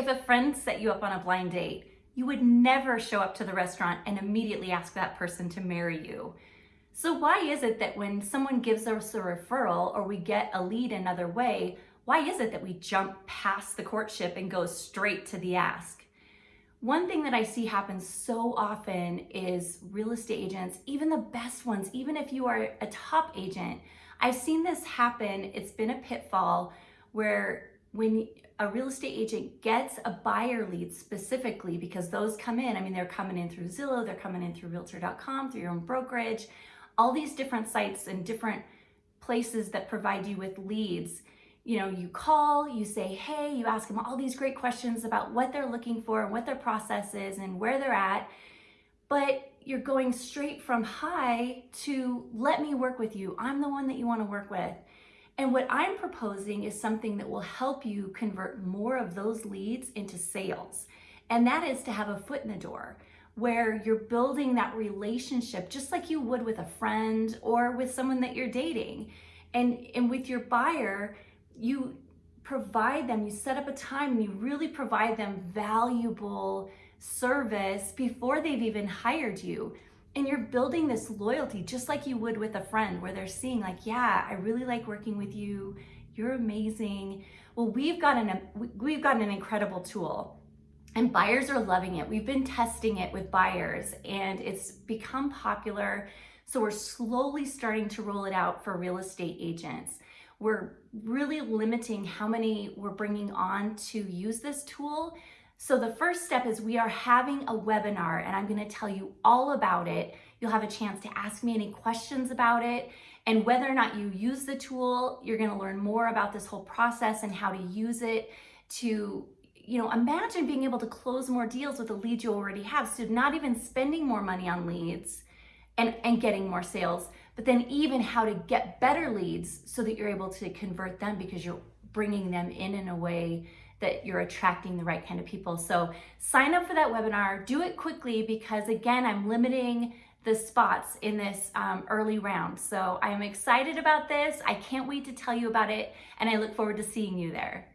If a friend set you up on a blind date, you would never show up to the restaurant and immediately ask that person to marry you. So why is it that when someone gives us a referral or we get a lead another way, why is it that we jump past the courtship and go straight to the ask? One thing that I see happen so often is real estate agents, even the best ones, even if you are a top agent, I've seen this happen. It's been a pitfall where when a real estate agent gets a buyer lead specifically because those come in, I mean, they're coming in through Zillow, they're coming in through realtor.com, through your own brokerage, all these different sites and different places that provide you with leads. You know, you call, you say, hey, you ask them all these great questions about what they're looking for and what their process is and where they're at. But you're going straight from hi to let me work with you. I'm the one that you want to work with. And what I'm proposing is something that will help you convert more of those leads into sales. And that is to have a foot in the door where you're building that relationship just like you would with a friend or with someone that you're dating. And, and with your buyer, you provide them, you set up a time and you really provide them valuable service before they've even hired you. And you're building this loyalty just like you would with a friend where they're seeing like, yeah, I really like working with you. You're amazing. Well, we've got an, we've got an incredible tool and buyers are loving it. We've been testing it with buyers and it's become popular. So we're slowly starting to roll it out for real estate agents. We're really limiting how many we're bringing on to use this tool so the first step is we are having a webinar and I'm gonna tell you all about it. You'll have a chance to ask me any questions about it and whether or not you use the tool, you're gonna learn more about this whole process and how to use it to you know, imagine being able to close more deals with the leads you already have. So not even spending more money on leads and, and getting more sales, but then even how to get better leads so that you're able to convert them because you're bringing them in in a way that you're attracting the right kind of people. So sign up for that webinar, do it quickly because again, I'm limiting the spots in this um, early round. So I am excited about this. I can't wait to tell you about it and I look forward to seeing you there.